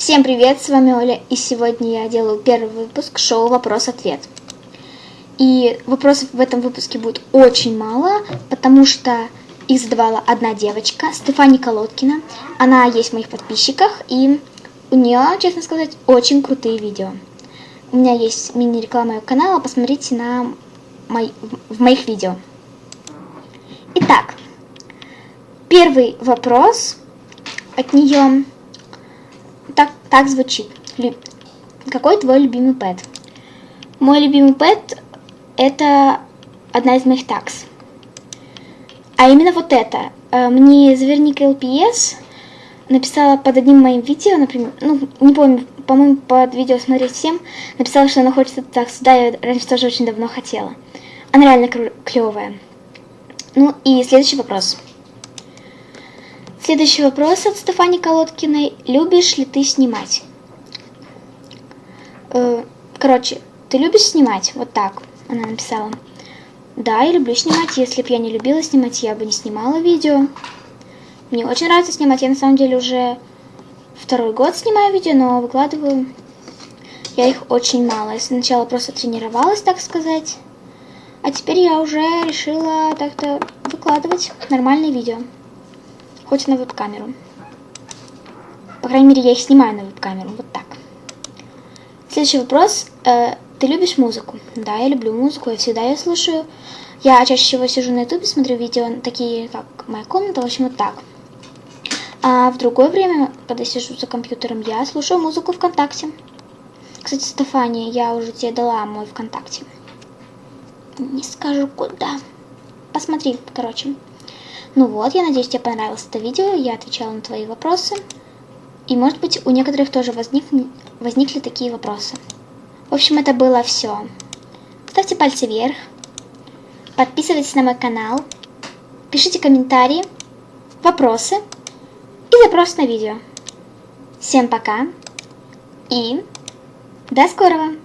Всем привет, с вами Оля, и сегодня я делаю первый выпуск шоу «Вопрос-ответ». И вопросов в этом выпуске будет очень мало, потому что их задавала одна девочка, Стефани Колодкина. Она есть в моих подписчиках, и у нее, честно сказать, очень крутые видео. У меня есть мини-реклама моего канала, посмотрите на мой, в моих видео. Итак, первый вопрос от нее так, звучит. Какой твой любимый пэт? Мой любимый пэт это одна из моих такс. А именно вот это. Э, мне Заверник ЛПС написала под одним моим видео, например, ну, не помню, по-моему, под видео смотреть всем, написала, что она хочет так сюда, я раньше тоже очень давно хотела. Она реально клевая. Ну и следующий вопрос. Следующий вопрос от Стефани Колодкиной. Любишь ли ты снимать? Э, короче, ты любишь снимать? Вот так она написала. Да, я люблю снимать. Если бы я не любила снимать, я бы не снимала видео. Мне очень нравится снимать. Я на самом деле уже второй год снимаю видео, но выкладываю я их очень мало. Я сначала просто тренировалась, так сказать. А теперь я уже решила так-то выкладывать нормальные видео хоть на веб-камеру. По крайней мере, я их снимаю на веб-камеру, вот так. Следующий вопрос. Э, ты любишь музыку? Да, я люблю музыку, я всегда ее слушаю. Я чаще всего сижу на ютубе, смотрю видео, такие как «Моя комната», в общем, вот так. А в другое время, когда сижу за компьютером, я слушаю музыку ВКонтакте. Кстати, Стефания, я уже тебе дала мой ВКонтакте. Не скажу куда. Посмотри, короче. Ну вот, я надеюсь, тебе понравилось это видео, я отвечала на твои вопросы. И может быть у некоторых тоже возник... возникли такие вопросы. В общем, это было все. Ставьте пальцы вверх, подписывайтесь на мой канал, пишите комментарии, вопросы и запрос на видео. Всем пока и до скорого!